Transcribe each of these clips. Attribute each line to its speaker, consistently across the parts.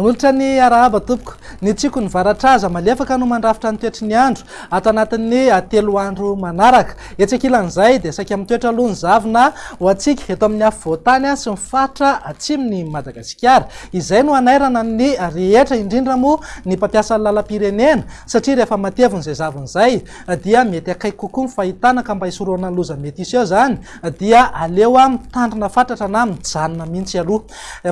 Speaker 1: manolotra ny arahaba tompoko. ny tsiko ny varatraza malefaka no mandrafitra nytoetry ny andro. Ato anatin'ny atelo andro manaraka. Etsekilan'izay dia saika mitoetra aloha ny zavina ho atsika. Eto amin'ny afy voatany a sy mifaritra atsiminy madagasikara. Izay no anairana ny rehetra indrindra moa ny mpampiasa ny lalam-pirenena satria rehefa matevin'izay zavin'izay dia mety akaiky kokoa ny fahitana ka mba hisoroana ny loza mety isy eo zany dia aleo a mitandrina fatratra na mijanona mihitsy aloha.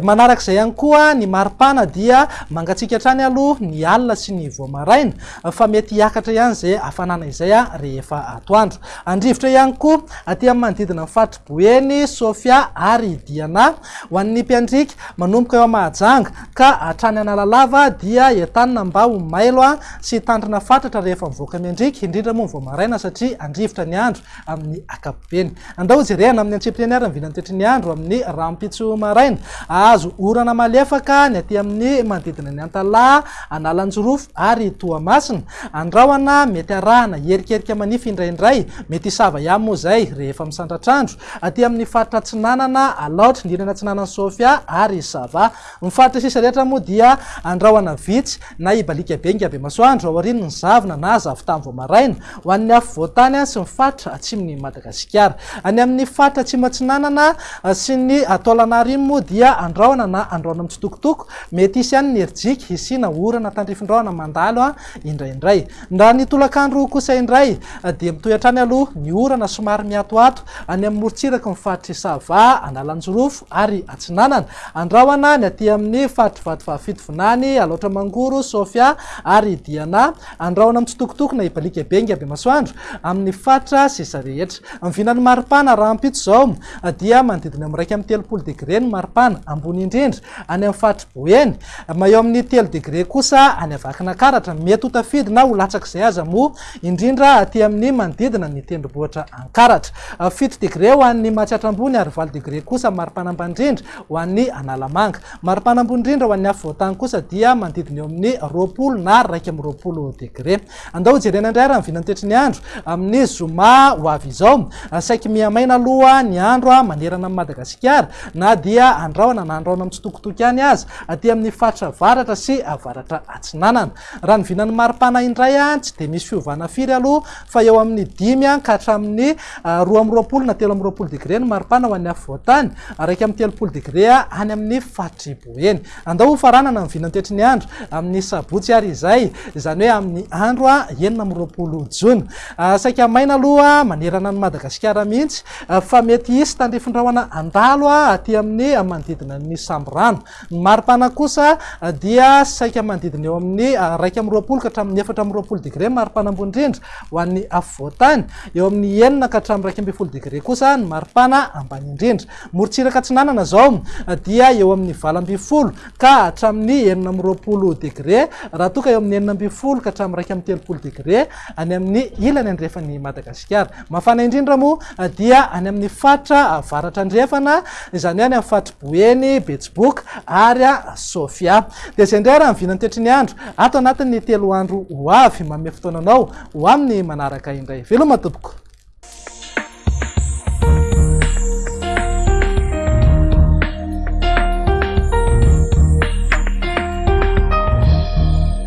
Speaker 1: Manarak'izay ihany koa ny maripana dia mangatsika htrany aloha ny alina sy ny voamaraina. Fa mety hiakatra ihany zay afanana izay a rehefa atoandro. Andrivotra ihany koa aty amin'ny manodidina ny faritry boeny sofia ary diana ho an'ny mpiandrika manomboka eo amahajanga ka atrany analalava dia entanina mba ho mailo a sy tandrina fatratra rehefa mivoaka miandrika indrindra moa ny voamaraina satria andrivotra ny andro amin'ny akapobeny andao jerena amin'ny antsepreniara ny vinanytoetry ny andro amin'ny rampitso maraina azo orana malefaka ny aty amin'ny manodidina ny antalà analanjorofo ary toamasina. Andraoana mety arahana herikerika manify indraindray mety isava ihany moa zay rehefa misandratrandro aty amin'ny faritra tsinanana alaotra indrindrana tsinanany sofia ary sava. Mifaritra sisa rehetra moa dia andraoana vitsy na ibalika be ngabe masoandro ao arin ny zavina na zavitany voamaraina. Ho an'ny afy voatany a sy mifaritra atsimony madagasikara. Any amin'ny faritra atsimatsinanana sy ny atolana ariny moa dia andraoana na andraona amitsitokotoko mety isy any ny erijika isina ora orana tandrifindraona mandalo a indraindray. Raha ny tolakandro kosa indray ah, de mitoyantrany aloha ny orana somary miatoato any amin'ny morotsiraky mifaritry sava analanjorofo ary atsinanana. Andraoana ny aty amin'ny faritry vatovaafito vinany aloatra mangoro sofia ary diana. Andraona amitsitokotokona ibalika bengy aby masoandro amin'ny fatra sisa rehetra. Mivinany maripana raha ampito zao ah, dia manodidina am'raika am'ny telopolo degre ny maripana ambony indrindra. Any amin'ny faritry boeny maheo amin'ny telo degre kosa sa any avakina karatra. Mety ho tafidy na ho latsak'izay aza moa indrindra aty amin'ny manodidina ny tendrombohitra ankaratra. Ah, fito degré ho an'ny matsiatra ambony ary valo degré kosa maripanambandrindra ho an'ny analamanga. Mari-panambony ho an'ny afy voatany kosa dia manodidina eo amin'ny roapolo na raiky amin'ny roapolo degré. Andao jerena indray raha mivinanytoetry ny andro amin'ny zoma ho avy izao. Ah, Saiky miamaina aloha ny andro a manerana ami'ny madagasikara na dia andraona na andraona amitsitokotoky any azy. Aty amin'ny faritra varatra sy avaratra. atsinanana. Raha ny vinany mari-pana indray a tsy de misy fiovana firy aloha fa eo amin'ny dimy a ka hatramin'ny ah, roa am'roapolo na telo am'roapolo degre ny maripana ho an'ny afy voatany raiky amin'ny telopolo degre a any amin'ny fatribo eny andao hofaranana ny vinany toetry ny andro amin'ny sabotsy ary izay. Zany hoe amin'ny andro a enina am'roapolo jona. Ah, saika maina aloha manerana ny madagasikara mihitsy. Ah, fa mety isy tandrifindrahoana andalo a aty amin'ny manodidina ny samborano ny maripana kosa dia saika manodidina eo amin'ny ah, raika am'roapolo ka hatramin'ny efatra am'roapolo degré mari-panambony indrindra ho an'ny afovoantany eo amin'ny enina ka hatramin'ny raika amby folo degré kosa ny maripana ambany indrindra. Morotsiraka tsinanana zao ah, dia eo amin'ny vala amby folo ka hatramin'ny enina am'roapolo degré raha toka eo amin'ny enina amby folo ka hatramin'ny raika amby telopolo degré any amin'ny ilany andrefany madagasikara. Mafana indrindra moa ah, dia any amin'ny fatra varatra andrefana zany any amin'ny fatry boeny betsiboka ary a sofia. De zay indray raha mivinany toetry ny andro. Ato anatin'ny telo andro ho avy mame fotoananao ho amin'ny manaraka indray. Velomatopoko